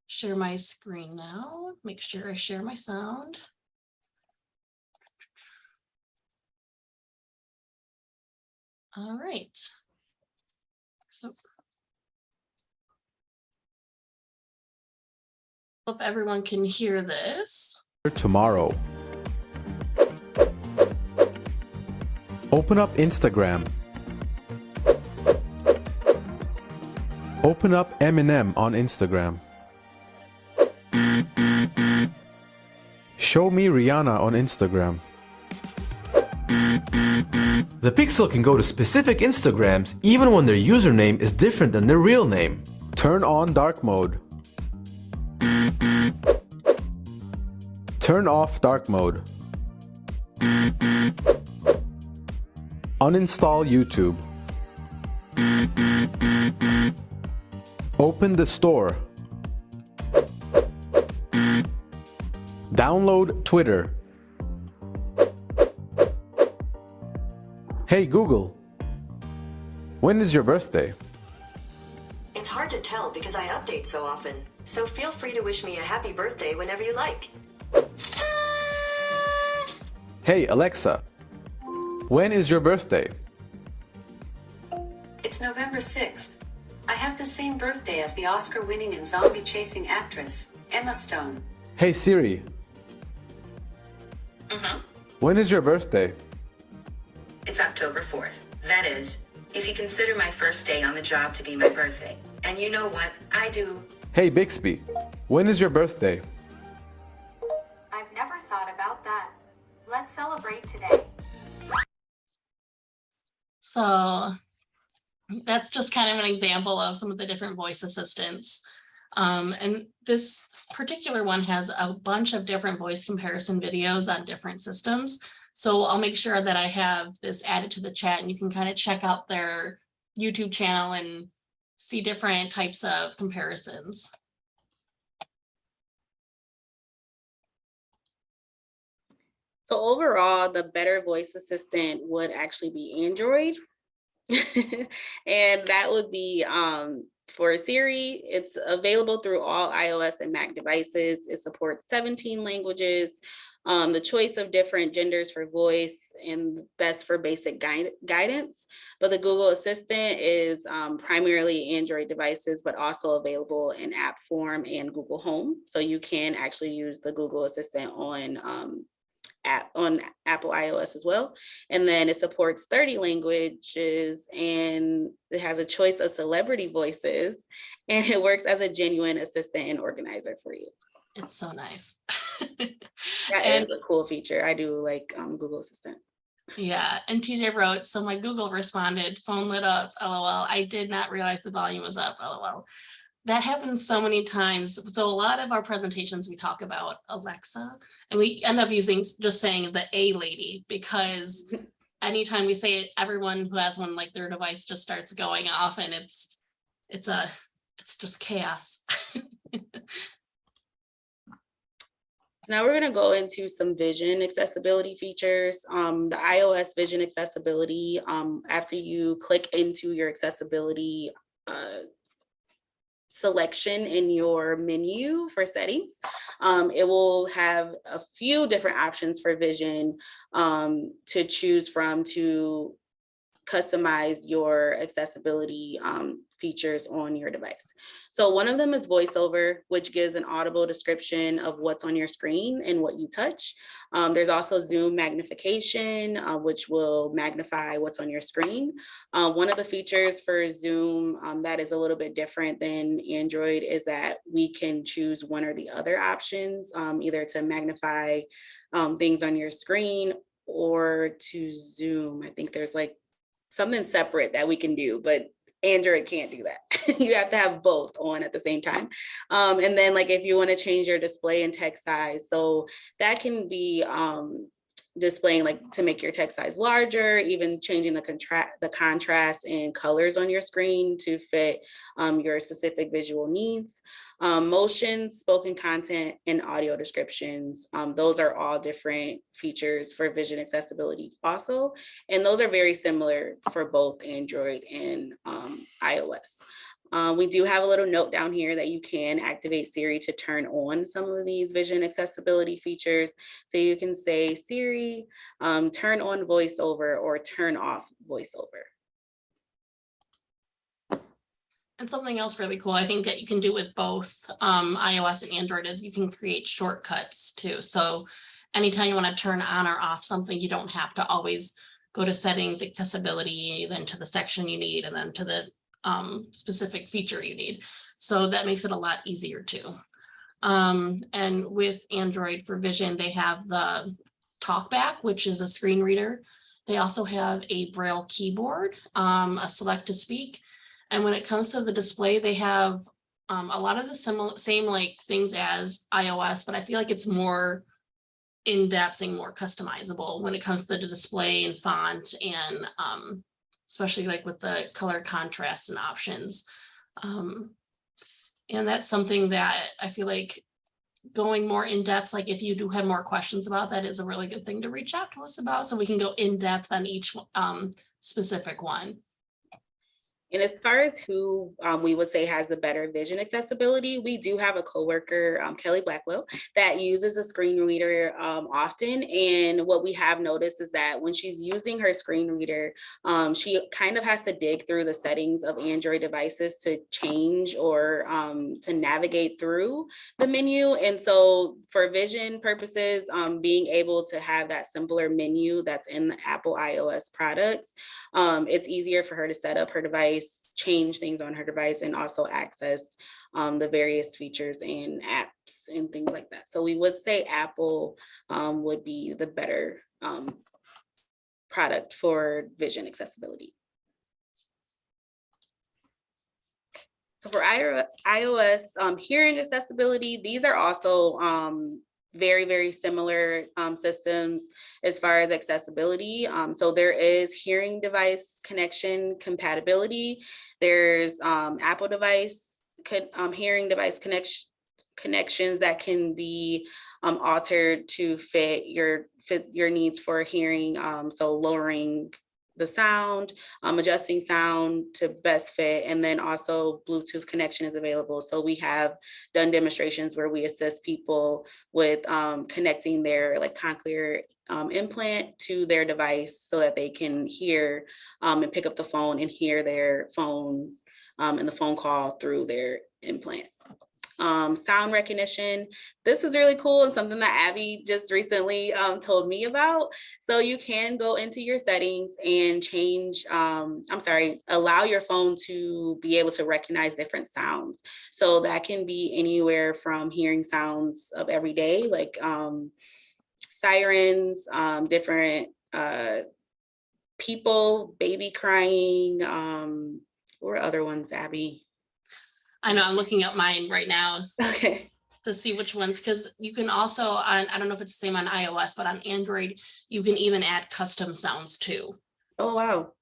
share my screen now, make sure I share my sound. All right. Hope everyone can hear this. tomorrow. Open up Instagram. Open up Eminem on Instagram. Show me Rihanna on Instagram. The Pixel can go to specific Instagrams even when their username is different than their real name. Turn on dark mode. Turn off dark mode. Uninstall YouTube. Open the store. Download Twitter. Hey Google, when is your birthday? It's hard to tell because I update so often, so feel free to wish me a happy birthday whenever you like. Hey Alexa, when is your birthday? It's November 6th. I have the same birthday as the Oscar winning and zombie chasing actress, Emma Stone. Hey Siri, mm-hmm. when is your birthday? It's October 4th. That is, if you consider my first day on the job to be my birthday. And you know what? I do. Hey Bixby, when is your birthday? I've never thought about that. Let's celebrate today. So that's just kind of an example of some of the different voice assistants. Um, and this particular one has a bunch of different voice comparison videos on different systems. So I'll make sure that I have this added to the chat and you can kind of check out their YouTube channel and see different types of comparisons. So overall, the better voice assistant would actually be Android. And that would be um, for Siri, it's available through all iOS and Mac devices. It supports 17 languages. Um, the choice of different genders for voice and best for basic guide, guidance. But the Google Assistant is um, primarily Android devices, but also available in app form and Google Home. So you can actually use the Google Assistant on um, app on Apple iOS as well. And then it supports 30 languages and it has a choice of celebrity voices and it works as a genuine assistant and organizer for you. It's so nice. That And- is a cool feature. I do like um, Google Assistant. Yeah, and TJ wrote, so my Google responded, phone lit up, lol. I did not realize the volume was up, lol. That happens so many times. So a lot of our presentations, we talk about Alexa and we end up using, just saying the A lady because anytime we say it, everyone who has one, like their device just starts going off and it's, it's a, it's just chaos. Now we're gonna go into some vision accessibility features. Um, the iOS vision accessibility, um, after you click into your accessibility uh, selection in your menu for settings, um, it will have a few different options for vision um, to choose from to customize your accessibility um, features on your device. So one of them is voiceover, which gives an audible description of what's on your screen and what you touch. Um, there's also Zoom magnification, uh, which will magnify what's on your screen. Uh, one of the features for Zoom um, that is a little bit different than Android is that we can choose one or the other options, um, either to magnify um, things on your screen or to Zoom. I think there's like something separate that we can do, but Android can't do that. you have to have both on at the same time. Um, and then like if you want to change your display and text size, so that can be um, displaying like to make your text size larger, even changing the contrast, the contrast and colors on your screen to fit um, your specific visual needs. Um, motion, spoken content, and audio descriptions. Um, those are all different features for vision accessibility also. And those are very similar for both Android and um, iOS. Um, we do have a little note down here that you can activate Siri to turn on some of these vision accessibility features. So you can say, Siri, um, turn on voiceover or turn off voiceover. And something else really cool, I think that you can do with both um, iOS and Android is you can create shortcuts too. So anytime you want to turn on or off something, you don't have to always go to settings, accessibility, then to the section you need, and then to the um, specific feature you need. So that makes it a lot easier too. Um, and with Android for Vision, they have the TalkBack, which is a screen reader. They also have a Braille keyboard, um, a select to speak. And when it comes to the display, they have um, a lot of the same like things as iOS, but I feel like it's more in-depth and more customizable when it comes to the display and font and um, especially like with the color contrast and options. Um, and that's something that I feel like going more in depth, like if you do have more questions about that is a really good thing to reach out to us about so we can go in depth on each um, specific one. And as far as who um, we would say has the better vision accessibility, we do have a coworker, um, Kelly Blackwell, that uses a screen reader um, often. And what we have noticed is that when she's using her screen reader, um, she kind of has to dig through the settings of Android devices to change or um, to navigate through the menu. And so for vision purposes, um, being able to have that simpler menu that's in the Apple iOS products, it's easier for her to set up her device change things on her device and also access um, the various features and apps and things like that. So we would say Apple um, would be the better um, product for vision accessibility. So for iOS um, hearing accessibility, these are also um, very, very similar um, systems as far as accessibility. Um, so there is hearing device connection compatibility. There's um, Apple device, um, hearing device connection connections that can be um, altered to fit your fit your needs for hearing. Um, so lowering the sound, um, adjusting sound to best fit, and then also Bluetooth connection is available. So we have done demonstrations where we assist people with um, connecting their like cochlear um, implant to their device so that they can hear um, and pick up the phone and hear their phone um, and the phone call through their implant um, sound recognition. This is really cool and something that Abby just recently um, told me about. So you can go into your settings and change, um, I'm sorry, allow your phone to be able to recognize different sounds. So that can be anywhere from hearing sounds of every day, like um, sirens, um, different uh, people, baby crying, um, or other ones, Abby? I know I'm looking up mine right now Okay. to see which ones, because you can also on, I don't know if it's the same on iOS, but on Android, you can even add custom sounds too. Oh, wow.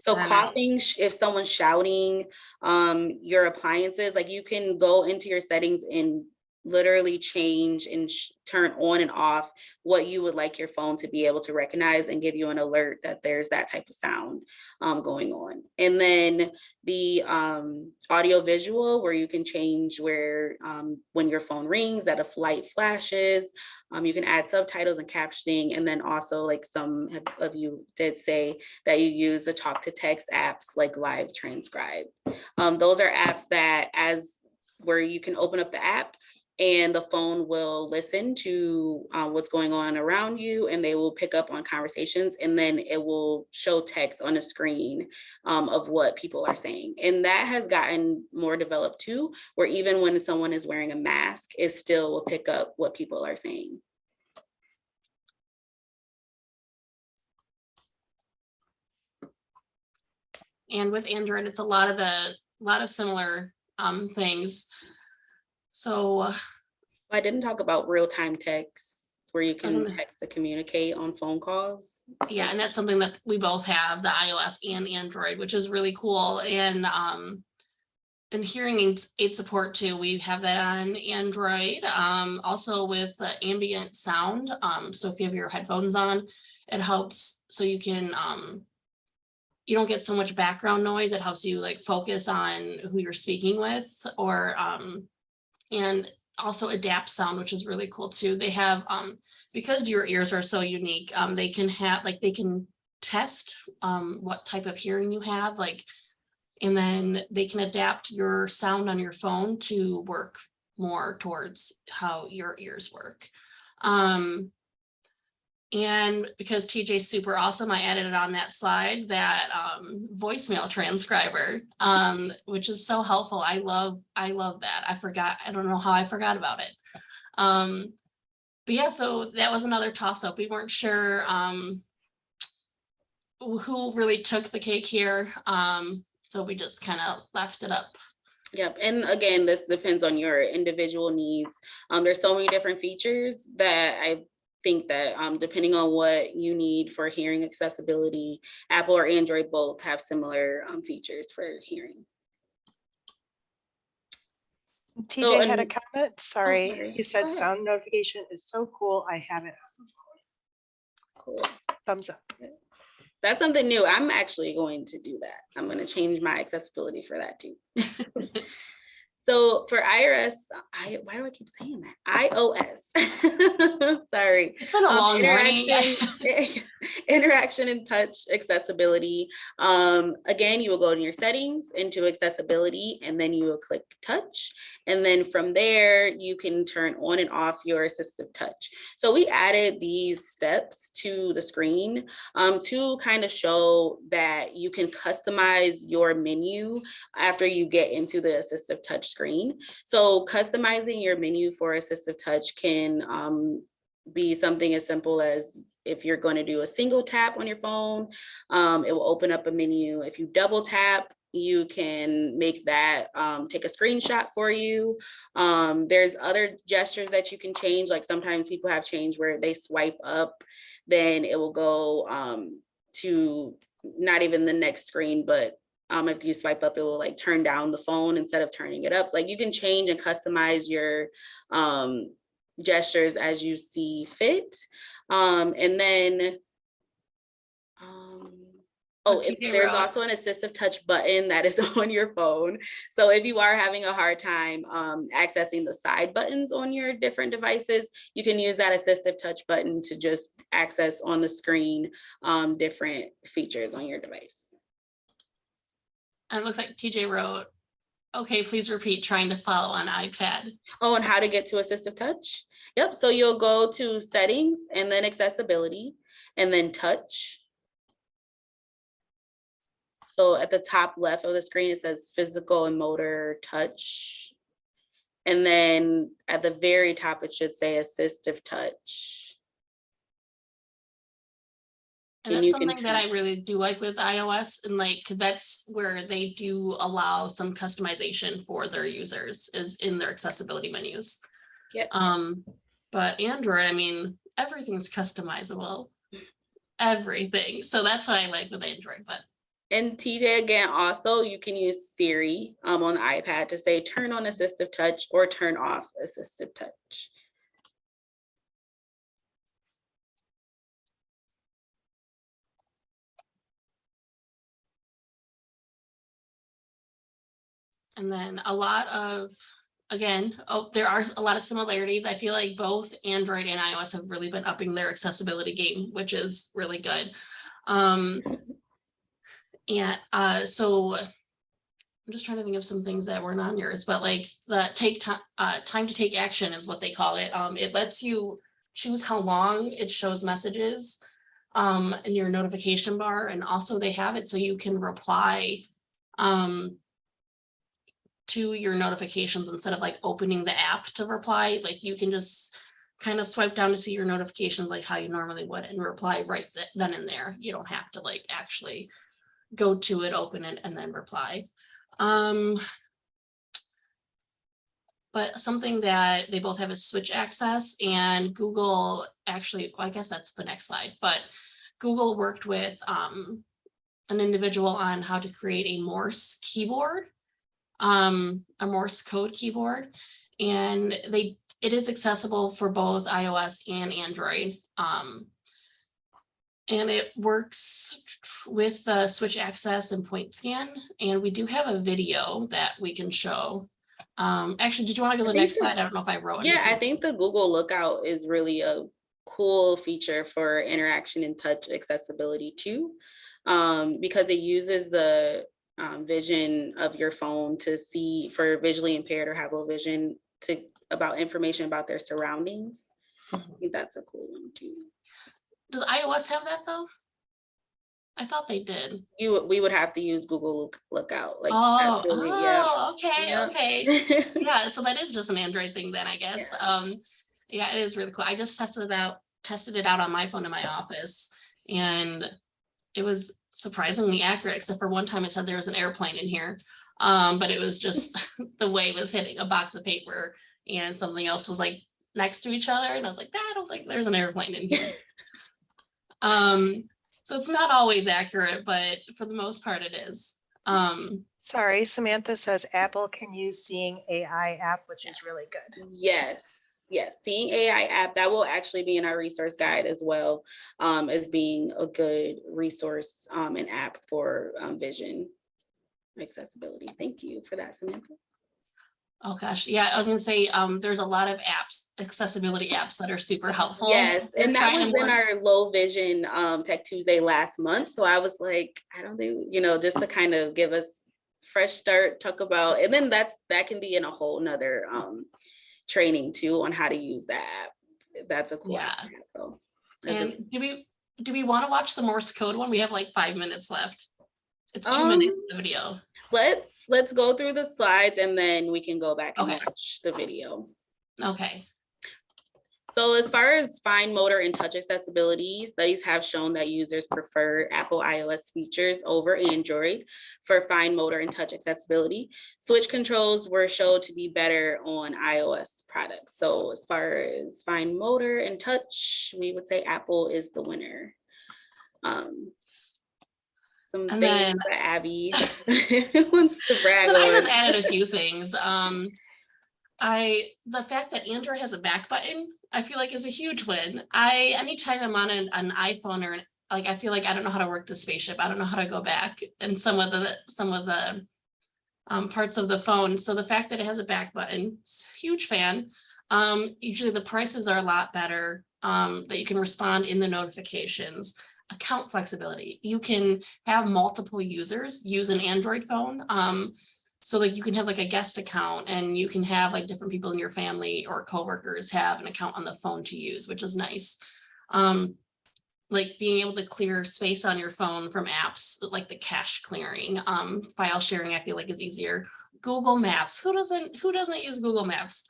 So Wow. coughing, if someone's shouting, um, your appliances, like you can go into your settings and literally change and turn on and off what you would like your phone to be able to recognize and give you an alert that there's that type of sound um, going on. And then the um, audio visual where you can change where um, when your phone rings that a light flashes, um, you can add subtitles and captioning. And then also like some of you did say that you use the talk to text apps like live transcribe. Um, those are apps that as where you can open up the app and the phone will listen to uh, what's going on around you and they will pick up on conversations and then it will show text on a screen um, of what people are saying. And that has gotten more developed too, where even when someone is wearing a mask, it still will pick up what people are saying. And with Android, it's a lot of the, lot of similar um things. So uh, I didn't talk about real-time text where you can Mhm. text to communicate on phone calls. Yeah, and that's something that we both have, the iOS and Android, which is really cool and um. And hearing aids aid support too, we have that on Android, um, also with the ambient sound. Um, so if you have your headphones on, it helps so you can um. You don't get so much background noise. It helps you like focus on who you're speaking with or um. And also adapt sound, which is really cool too. They have um because your ears are so unique, um, they can have, like, they can test, um, what type of hearing you have, like, and then they can adapt your sound on your phone to work more towards how your ears work. Um, and because TJ's super awesome, I added it on that slide, that, um, voicemail transcriber, um, which is so helpful. I love, I love that. I forgot, I don't know how I forgot about it. Um, but yeah, so that was another toss up. We weren't sure um who really took the cake here. Um, so we just kind of left it up. Yep, and again, this depends on your individual needs. Um, there's so many different features that I think that um, depending on what you need for hearing accessibility, Apple or Android both have similar um, features for hearing. TJ had a comment, sorry. sorry. He said sound notification is so cool. I have it. Cool. Thumbs up. That's something new. I'm actually going to do that. I'm going to change my accessibility for that too. So for iOS, I, why do I keep saying that? iOS. Sorry. It's been a Um, long morning. interaction- Interaction and touch accessibility. Um, again, you will go to your settings into accessibility and then you will click touch. And then from there, you can turn on and off your assistive touch. So we added these steps to the screen um, to kind of show that you can customize your menu after you get into the assistive touch screen. So customizing your menu for assistive touch can um, be something as simple as if you're going to do a single tap on your phone, um, it will open up a menu. If you double tap, you can make that um, take a screenshot for you. Um, there's other gestures that you can change. Like sometimes people have changed where they swipe up, then it will go um, to not even the next screen, but um, if you swipe up, it will like turn down the phone instead of turning it up. Like you can change and customize your um, gestures as you see fit. Um, and then, um, oh, there's also an assistive touch button that is on your phone. So if you are having a hard time um, accessing the side buttons on your different devices, you can use that assistive touch button to just access on the screen um, different features on your device. And it looks like TJ wrote, okay, please repeat trying to follow on iPad. Oh, and how to get to assistive touch? Yep, so you'll go to settings and then accessibility and then touch. So at the top left of the screen, it says physical and motor touch. And then at the very top, it should say assistive touch. And And that's something that I really do like with iOS and like, that's where they do allow some customization for their users is in their accessibility menus. Yep. Um, but Android, I mean, everything's customizable. Everything. So that's what I like with Android, but And TJ, again, also you can use Siri um, on the iPad to say turn on assistive touch or turn off assistive touch. And then a lot of, again, oh, there are a lot of similarities. I feel like both Android and iOS have really been upping their accessibility game, which is really good. Um, uh, so I'm just trying to think of some things that weren't on yours, but like the take time, uh, time to take action is what they call it. Um, it lets you choose how long it shows messages um, in your notification bar. And also they have it so you can reply um, to your notifications instead of like opening the app to reply, like you can just kind of swipe down to see your notifications like how you normally would and reply right th- then and there. You don't have to like actually go to it, open it, and then reply. Um, but something that they both have is switch access and Google actually, well, I guess that's the next slide, but Google worked with um, an individual on how to create a Morse keyboard um, a Morse code keyboard. And they, it is accessible for both iOS and Android. Um, and it works with the switch access and point scan. And we do have a video that we can show. Um, actually, did you want to go to the next slide? I don't know if I wrote Yeah, I think the Google Lookout is really a cool feature for interaction and touch accessibility too. Um, because it uses the um, vision of your phone to see for visually impaired or have low vision to about information about their surroundings. I Mhm. think that's a cool one too. Does iOS have that though? I thought they did. You, we would have to use Google Look- Lookout, like. Oh, really- yeah. oh, okay, Yeah. okay. yeah, so that is just an Android thing then, I guess. Yeah. Um, yeah, it is really cool. I just tested it out, tested it out on my phone in my office and it was surprisingly accurate, except for one time it said there was an airplane in here. Um, but it was just the wave was hitting a box of paper and something else was like next to each other. And I was like, I don't think there's an airplane in here. um, so it's not always accurate, but for the most part it is. Um, Sorry, Samantha says Apple can use Seeing AI app, which is really good. Yes, yes, seeing AI app, that will actually be in our resource guide as well, um, as being a good resource, um, and app for, um, vision accessibility. Thank you for that, Samantha. Oh gosh, yeah, I was gonna say, um, there's a lot of apps, accessibility apps that are super helpful. Yes, and that was in our low vision, um, Tech Tuesday last month. So I was like, I don't think, you know, just to kind of give us fresh start, talk about, and then that's, that can be in a whole nother, um, training too on how to use that app. That's a cool app to have a- And do we, do we want to watch the Morse code one? We have like five minutes left. It's two Um, minutes of video. Let's, let's go through the slides and then we can go back and Okay. watch the video. Okay, So as far as fine motor and touch accessibility, studies have shown that users prefer Apple iOS features over Android for fine motor and touch accessibility. Switch controls were shown to be better on iOS products. So as far as fine motor and touch, we would say Apple is the winner. Um, Some And things then- that Abby wants to brag But I on. just added a few things. Um, I, the fact that Android has a back button, I feel like is a huge win. I, anytime I'm on an, an iPhone or an- like, I feel like I don't know how to work the spaceship. I don't know how to go back and some of the, some of the um, parts of the phone. So the fact that it has a back button, huge fan. Um, usually the prices are a lot better, um, that you can respond in the notifications. Account flexibility, you can have multiple users use an Android phone. So like you can have like a guest account and you can have like different people in your family or coworkers have an account on the phone to use, which is nice. Um, like being able to clear space on your phone from apps like the cache clearing, um, file sharing, I feel like is easier. Google Maps, who doesn't, who doesn't use Google Maps?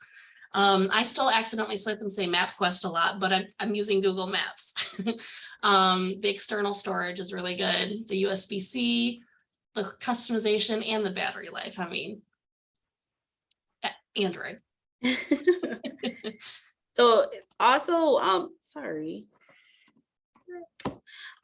Um, I still accidentally slip and say MapQuest a lot, but I'm, I'm using Google Maps. um, the external storage is really good. The USB-C, the customization and the battery life. I mean, Android. So also, um, sorry.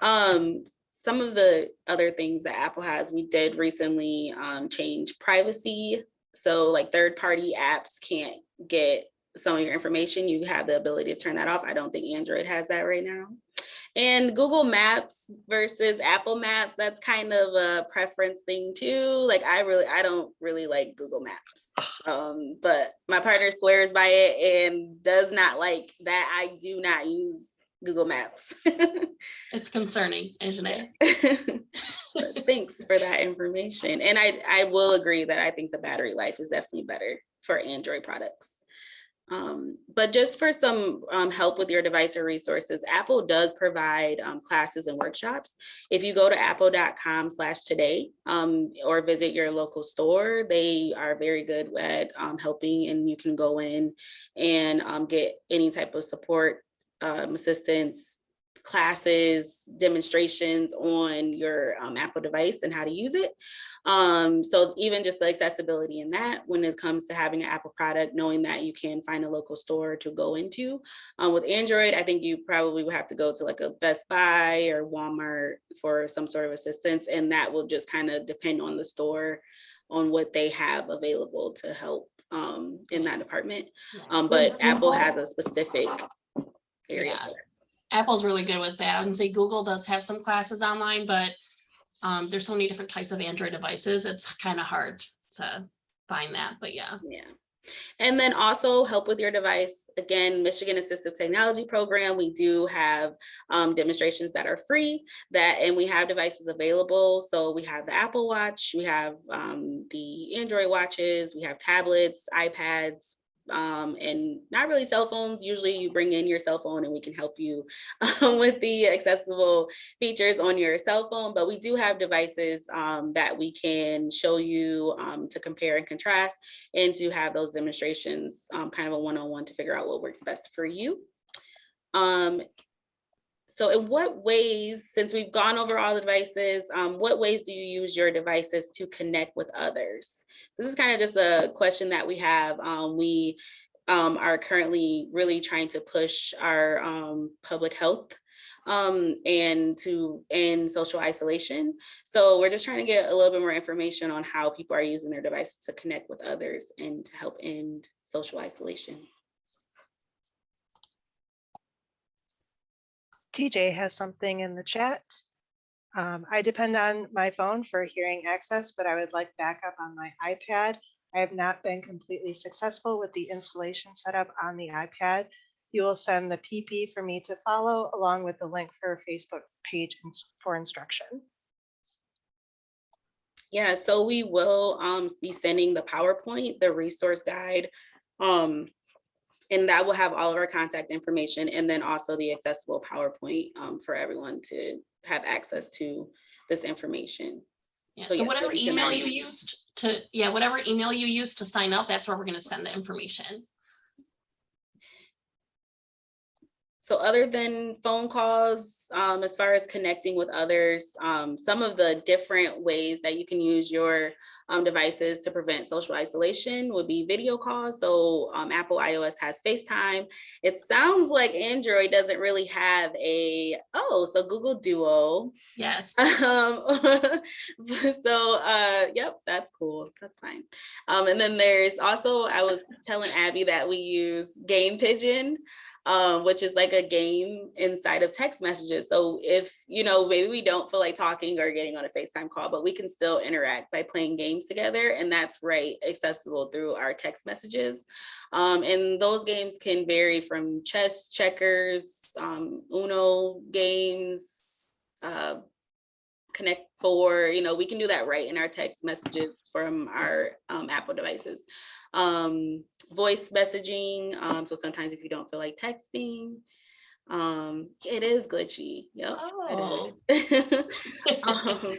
Um, some of the other things that Apple has, we did recently um, change privacy. So like third party apps can't get some of your information. You have the ability to turn that off. I don't think Android has that right now. And Google Maps versus Apple Maps, that's kind of a preference thing too. Like I really, I don't really like Google Maps. Um, but my partner swears by it and does not like that I do not use Google Maps. It's concerning, isn't it? Thanks for that information. And I, I will agree that I think the battery life is definitely better for Android products. Um, but just for some um, help with your device or resources, Apple does provide um, classes and workshops. If you go to apple.com slash today um, or visit your local store, they are very good at um, helping and you can go in and um, get any type of support, assistance, classes, demonstrations on your um, Apple device and how to use it. Um, so even just the accessibility in that when it comes to having an Apple product, knowing that you can find a local store to go into. Um, with Android, I think you probably would have to go to like a Best Buy or Walmart for some sort of assistance. And that will just kind of depend on the store on what they have available to help um, in that department. Um, but Apple has a specific area. Yeah. Apple's really good with that. I And say Google does have some classes online, but um, there's so many different types of Android devices. It's kind of hard to find that, but yeah. Yeah. And then also help with your device. Again, Michigan Assistive Technology Program, we do have um, demonstrations that are free that, and we have devices available. So we have the Apple Watch, we have um, the Android watches, we have tablets, iPads, um, and not really cell phones. Usually you bring in your cell phone and we can help you um, with the accessible features on your cell phone, but we do have devices um, that we can show you um, to compare and contrast and to have those demonstrations, um, kind of a one-on-one to figure out what works best for you. So in what ways, since we've gone over all the devices, um, what ways do you use your devices to connect with others? This is kind of just a question that we have. Um, we um, are currently really trying to push our um, public health um, and to end social isolation. So we're just trying to get a little bit more information on how people are using their devices to connect with others and to help end social isolation. TJ has something in the chat. Um, I depend on my phone for hearing access, but I would like backup on my iPad. I have not been completely successful with the installation setup on the iPad. You will send the PP for me to follow along with the link for Facebook page for instruction. Yeah, so we will um be sending the PowerPoint, the resource guide. Um, and that will have all of our contact information and then also the accessible PowerPoint um for everyone to have access to this information. Yeah, So so yes, whatever email you used to, yeah, whatever email you used to sign up, that's where we're gonna send the information. So other than phone calls, um, as far as connecting with others, um, some of the different ways that you can use your um, devices to prevent social isolation would be video calls. So um, Apple iOS has FaceTime. It sounds like Android doesn't really have a, oh, so Google Duo. Yes. Um, so, uh, yep, that's cool. That's fine. Um, and then there's also, I was telling Abby that we use Game Pigeon, um, which is like a game inside of text messages. So if, you know, maybe we don't feel like talking or getting on a FaceTime call, but we can still interact by playing games together. And that's right, accessible through our text messages. Um, and those games can vary from chess, checkers, um, Uno games, uh, Connect Four, you know, we can do that right in our text messages from our um, Apple devices. Um, voice messaging, um, so sometimes if you don't feel like texting, um, it is glitchy, yep. Oh. Um,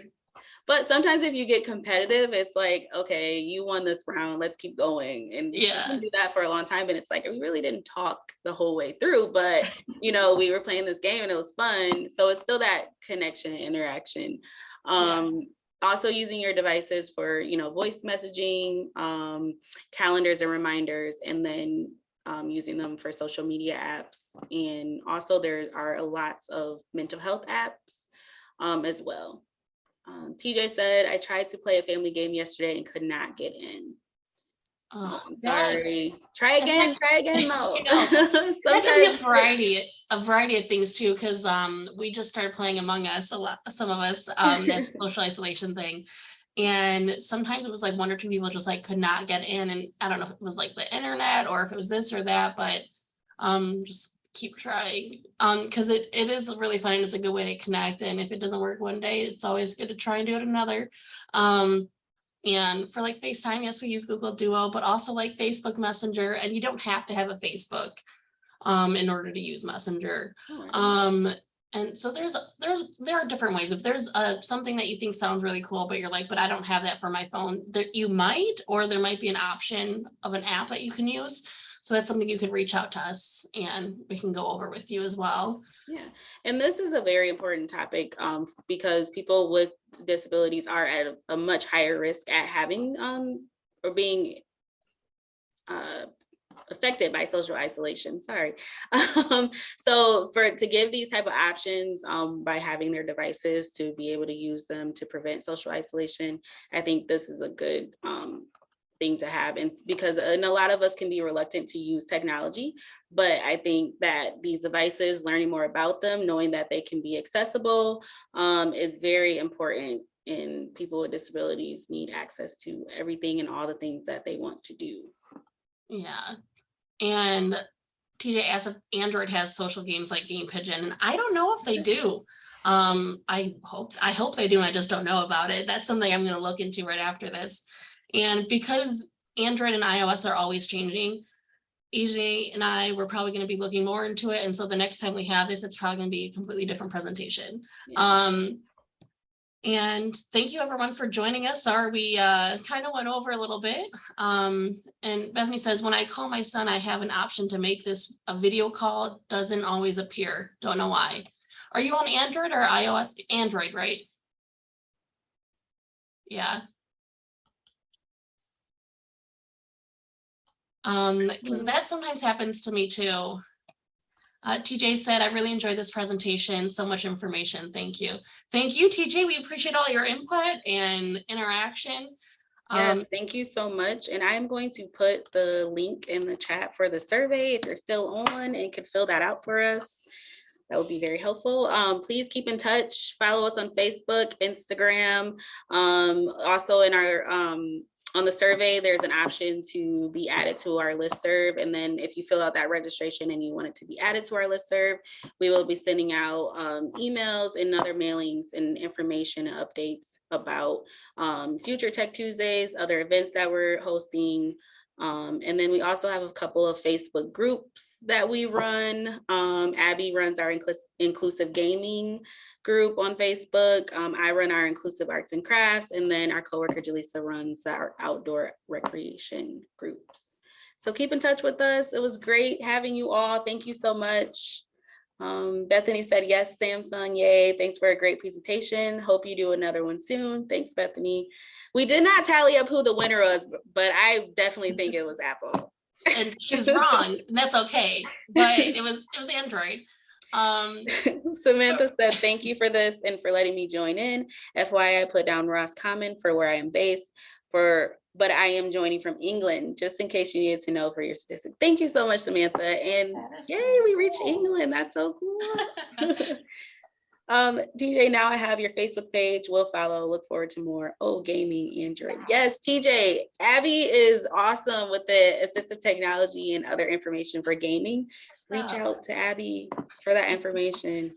But sometimes if you get competitive, it's like, okay, you won this round, let's keep going. And you Yeah. can do that for a long time. And it's like, we really didn't talk the whole way through, but you know, we were playing this game and it was fun. So it's still that connection, interaction. Um, also using your devices for, you know, voice messaging, um, calendars and reminders, and then um, using them for social media apps. And also there are a lots of mental health apps um, as well. Um, TJ said, I tried to play a family game yesterday and could not get in. Oh, I'm that- sorry. Try again, try again, no. You know, That can be a variety, a variety of things too, because um, we just started playing Among Us, a lot, some of us, um, that social isolation thing. And sometimes it was like one or two people just like could not get in and I don't know if it was like the internet or if it was this or that, but um, just keep trying. Um, because it, it is really fun and it's a good way to connect. And if it doesn't work one day, it's always good to try and do it another. Um, and for like FaceTime, yes, we use Google Duo, but also like Facebook Messenger, and you don't have to have a Facebook um, in order to use Messenger. Alright. Um, and so there's, there's, there are different ways. If there's a, something that you think sounds really cool, but you're like, but I don't have that for my phone, that you might, or there might be an option of an app that you can use. So that's something you can reach out to us and we can go over with you as well. Yeah, and this is a very important topic um, because people with disabilities are at a- much higher risk at having um, or being uh, affected by social isolation, sorry. Um, So for, to give these type of options um, by having their devices to be able to use them to prevent social isolation, I think this is a good um, thing to have. And because, and a lot of us can be reluctant to use technology, but I think that these devices, learning more about them, knowing that they can be accessible um, is very important. And people with disabilities need access to everything and all the things that they want to do. Yeah. And TJ asked if Android has social games like Game Pigeon, and I don't know if they do. Um, I hope, I hope they do, I just don't know about it. That's something I'm gonna look into right after this. And because Android and iOS are always changing, EJ and I, we're probably gonna be looking more into it, and so the next time we have this, it's probably gonna be a completely different presentation. Yeah. Um, and thank you everyone for joining us. Sorry, we uh, kind of went over a little bit. Um, and Bethany says, when I call my son, I have an option to make this a video call, doesn't always appear. Don't know why. Are you on Android or iOS? Android, right? Yeah. Um, because that sometimes happens to me too. Uh, TJ said, I really enjoyed this presentation, so much information. Thank you. Thank you, TJ. We appreciate all your input and interaction. Yes, Um, thank you so much. And I am going to put the link in the chat for the survey. If you're still on and could fill that out for us, that would be very helpful. Um, please keep in touch. Follow us on Facebook, Instagram. Um, also in our, um, on the survey, there's an option to be added to our listserv. And then if you fill out that registration and you want it to be added to our listserv, we will be sending out um, emails and other mailings and information and updates about um, future Tech Tuesdays, other events that we're hosting. Um, and then we also have a couple of Facebook groups that we run. Um, Abby runs our inclus- inclusive gaming group on Facebook. Um, I run our inclusive arts and crafts, and then our coworker Jaleesa runs our outdoor recreation groups. So keep in touch with us. It was great having you all. Thank you so much. Um, Bethany said, yes, Samsung, yay. Thanks for a great presentation. Hope you do another one soon. Thanks, Bethany. We did not tally up who the winner was, but I definitely think it was Apple. and she's wrong. That's okay. But it was, it was Android. Um, Samantha said, thank you for this and for letting me join in. FYI, I put down Ross Common for where I am based for, but I am joining from England, just in case you needed to know for your statistic. Thank you so much, Samantha. And That is so yay, we reached. England. That's so cool. Um, DJ, now I have your Facebook page. We'll follow. Look forward to more. Oh, gaming Android. Yes, TJ. Abby is awesome with the assistive technology and other information for gaming. Reach out to Abby for that information.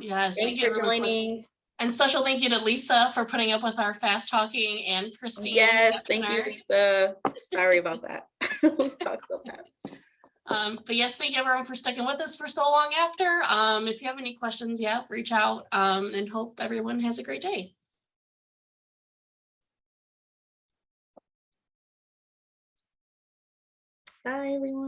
Yes, thank you for joining. And special thank you to Lisa for putting up with our fast talking and Christine. Yes, thank you. Lisa. Sorry about that. We Talk so fast. Um, but yes, thank you everyone for sticking with us for so long after. Um, if you have any questions, yeah, reach out, um, and hope everyone has a great day. Bye, everyone.